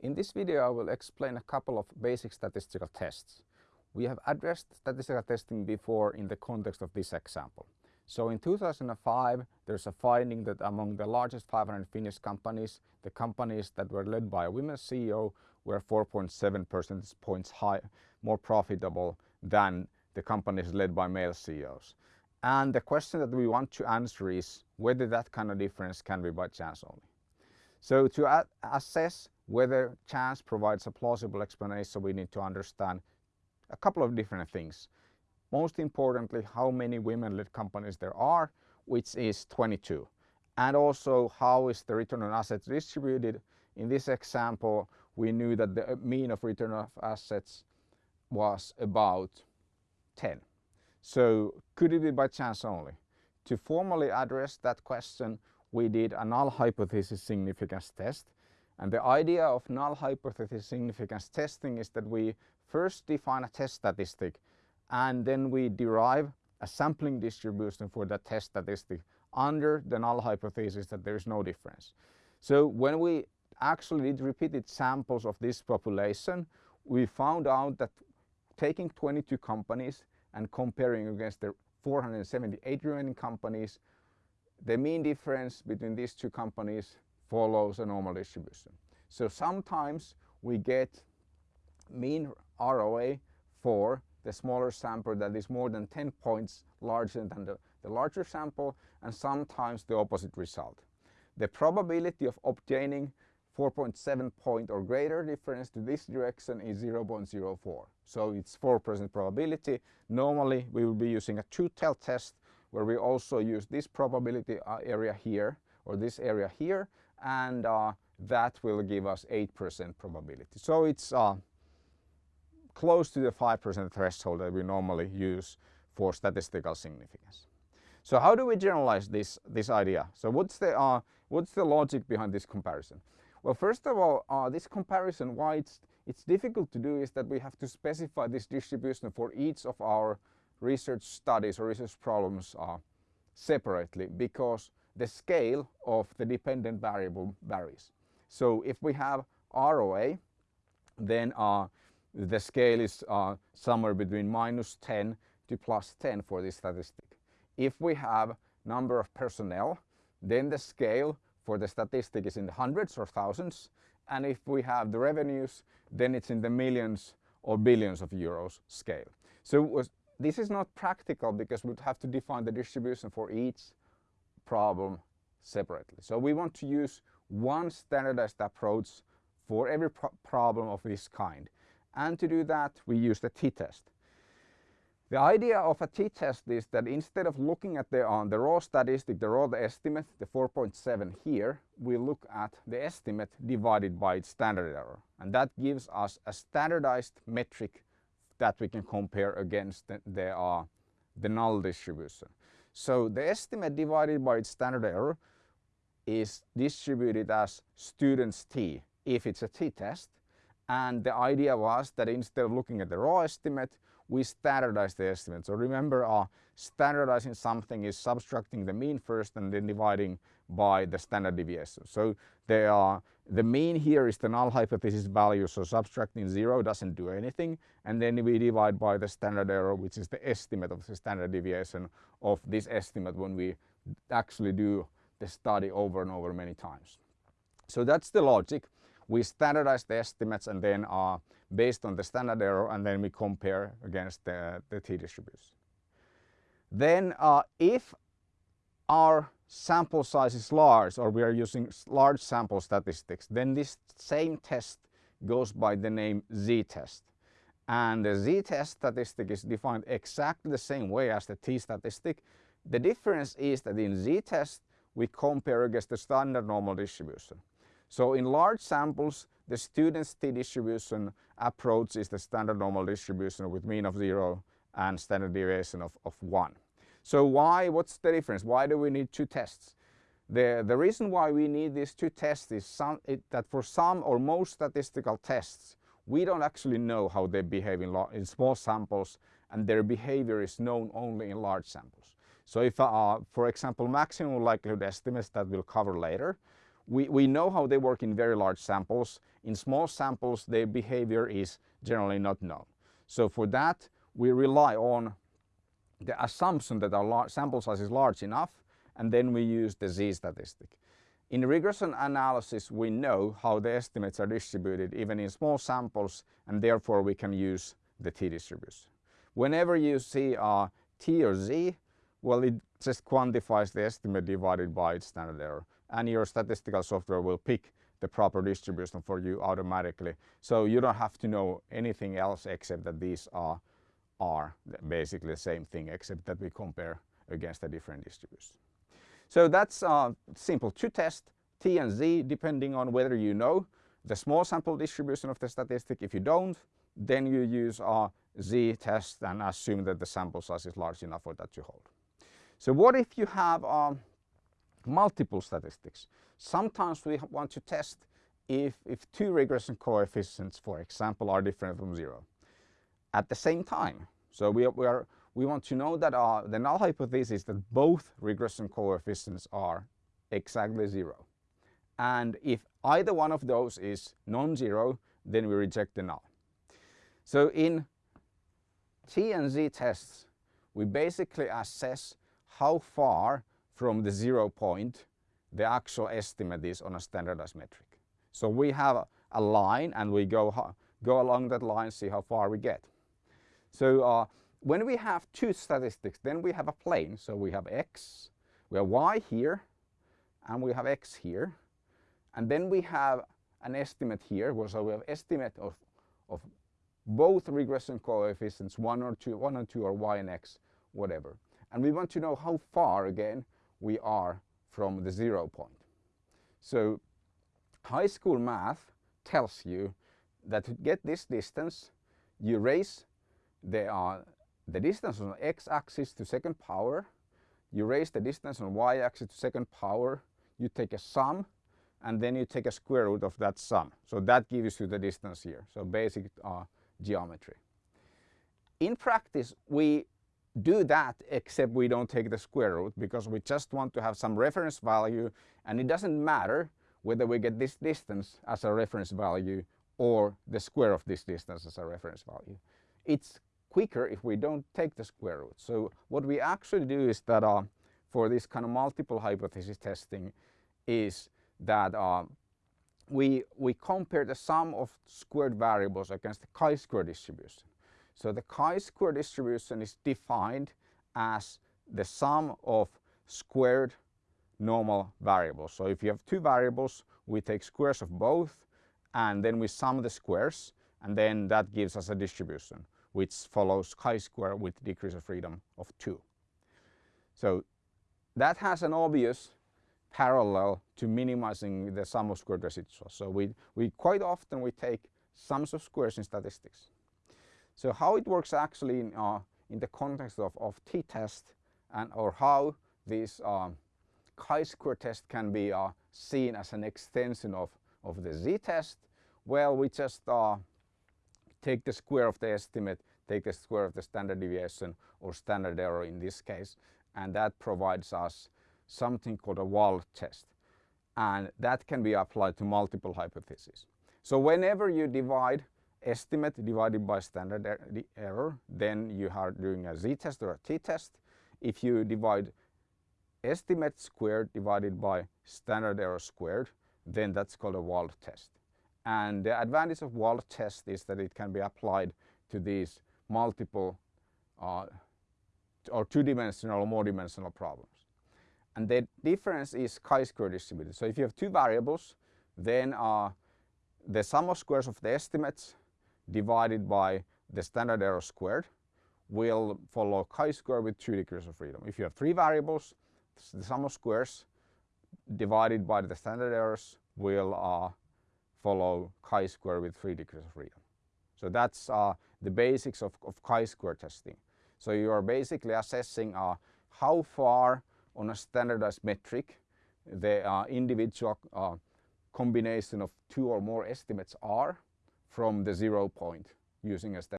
In this video I will explain a couple of basic statistical tests. We have addressed statistical testing before in the context of this example. So in 2005 there's a finding that among the largest 500 Finnish companies, the companies that were led by a women CEO were 4.7 percentage points high, more profitable than the companies led by male CEOs. And the question that we want to answer is whether that kind of difference can be by chance only. So to assess whether chance provides a plausible explanation, we need to understand a couple of different things. Most importantly, how many women-led companies there are, which is 22. And also how is the return on assets distributed. In this example, we knew that the mean of return of assets was about 10. So could it be by chance only? To formally address that question, we did a null hypothesis significance test. And the idea of null hypothesis significance testing is that we first define a test statistic and then we derive a sampling distribution for that test statistic under the null hypothesis that there is no difference. So when we actually did repeated samples of this population, we found out that taking 22 companies and comparing against the 478 remaining companies, the mean difference between these two companies follows a normal distribution. So sometimes we get mean ROA for the smaller sample that is more than 10 points larger than the, the larger sample and sometimes the opposite result. The probability of obtaining 4.7 point or greater difference to this direction is 0.04. So it's 4% probability. Normally we will be using a two-tail test where we also use this probability uh, area here or this area here and uh, that will give us 8% probability. So it's uh, close to the 5% threshold that we normally use for statistical significance. So how do we generalize this, this idea? So what's the, uh, what's the logic behind this comparison? Well, first of all, uh, this comparison, why it's, it's difficult to do is that we have to specify this distribution for each of our research studies or research problems uh, separately because the scale of the dependent variable varies. So if we have ROA, then uh, the scale is uh, somewhere between minus 10 to plus 10 for this statistic. If we have number of personnel, then the scale for the statistic is in the hundreds or thousands. And if we have the revenues, then it's in the millions or billions of euros scale. So was, this is not practical because we'd have to define the distribution for each problem separately. So we want to use one standardized approach for every pro problem of this kind. And to do that, we use the t-test. The idea of a t-test is that instead of looking at the, uh, the raw statistic, the raw estimate, the 4.7 here, we look at the estimate divided by its standard error. And that gives us a standardized metric that we can compare against the, the, uh, the null distribution. So the estimate divided by its standard error is distributed as students t if it's a t-test. And the idea was that instead of looking at the raw estimate, we standardize the estimate. So remember uh, standardizing something is subtracting the mean first and then dividing by the standard deviation. So they are, the mean here is the null hypothesis value, so subtracting zero doesn't do anything. And then we divide by the standard error, which is the estimate of the standard deviation of this estimate when we actually do the study over and over many times. So that's the logic. We standardize the estimates and then are based on the standard error and then we compare against the, the t-distribution. Then uh, if our sample size is large or we are using large sample statistics, then this same test goes by the name z-test. And the z-test statistic is defined exactly the same way as the t-statistic. The difference is that in z-test we compare against the standard normal distribution. So in large samples, the student's t-distribution approach is the standard normal distribution with mean of zero and standard deviation of, of one. So why, what's the difference? Why do we need two tests? The, the reason why we need these two tests is some, it, that for some or most statistical tests, we don't actually know how they behave in, in small samples and their behavior is known only in large samples. So if, uh, for example, maximum likelihood estimates that we'll cover later, we, we know how they work in very large samples. In small samples, their behavior is generally not known. So for that, we rely on the assumption that our sample size is large enough and then we use the z-statistic. In regression analysis we know how the estimates are distributed even in small samples and therefore we can use the t-distribution. Whenever you see a t or z, well it just quantifies the estimate divided by its standard error and your statistical software will pick the proper distribution for you automatically. So you don't have to know anything else except that these are, are basically the same thing except that we compare against a different distribution. So that's uh, simple to test t and z depending on whether you know the small sample distribution of the statistic. If you don't, then you use a z test and assume that the sample size is large enough for that to hold. So what if you have um, multiple statistics? Sometimes we want to test if, if two regression coefficients, for example, are different from zero at the same time. So we, we are we want to know that uh, the null hypothesis is that both regression coefficients are exactly zero. And if either one of those is non-zero, then we reject the null. So in T and Z tests, we basically assess how far from the zero point the actual estimate is on a standardized metric. So we have a line and we go, go along that line, see how far we get. So uh, when we have two statistics, then we have a plane. So we have x, we have y here, and we have x here. And then we have an estimate here, so we have estimate of, of both regression coefficients, one or two, one or two, or y and x, whatever. And we want to know how far, again, we are from the zero point. So high school math tells you that to get this distance, you raise the, uh, the distance on x-axis to second power, you raise the distance on y-axis to second power, you take a sum, and then you take a square root of that sum. So that gives you the distance here. So basic uh, geometry. In practice, we do that except we don't take the square root because we just want to have some reference value and it doesn't matter whether we get this distance as a reference value or the square of this distance as a reference value. It's quicker if we don't take the square root. So what we actually do is that uh, for this kind of multiple hypothesis testing is that uh, we, we compare the sum of squared variables against the chi-square distribution. So the chi-square distribution is defined as the sum of squared normal variables. So if you have two variables, we take squares of both and then we sum the squares and then that gives us a distribution which follows chi-square with degrees of freedom of 2. So that has an obvious parallel to minimizing the sum of squared residuals. So we, we quite often we take sums of squares in statistics. So how it works actually in, uh, in the context of, of t-test and or how this uh, chi-square test can be uh, seen as an extension of, of the z-test, well we just uh, take the square of the estimate, take the square of the standard deviation or standard error in this case and that provides us something called a Wald test and that can be applied to multiple hypotheses. So whenever you divide estimate divided by standard er error then you are doing a z-test or a t-test. If you divide estimate squared divided by standard error squared then that's called a Wald test. And the advantage of Wald test is that it can be applied to these multiple uh, or two-dimensional or more dimensional problems. And the difference is chi-square distributed. So if you have two variables, then uh, the sum of squares of the estimates divided by the standard error squared will follow chi-square with two degrees of freedom. If you have three variables, the sum of squares divided by the standard errors will uh, follow chi-square with 3 degrees of freedom. So that's uh, the basics of, of chi-square testing. So you are basically assessing uh, how far on a standardized metric the uh, individual uh, combination of two or more estimates are from the zero point using a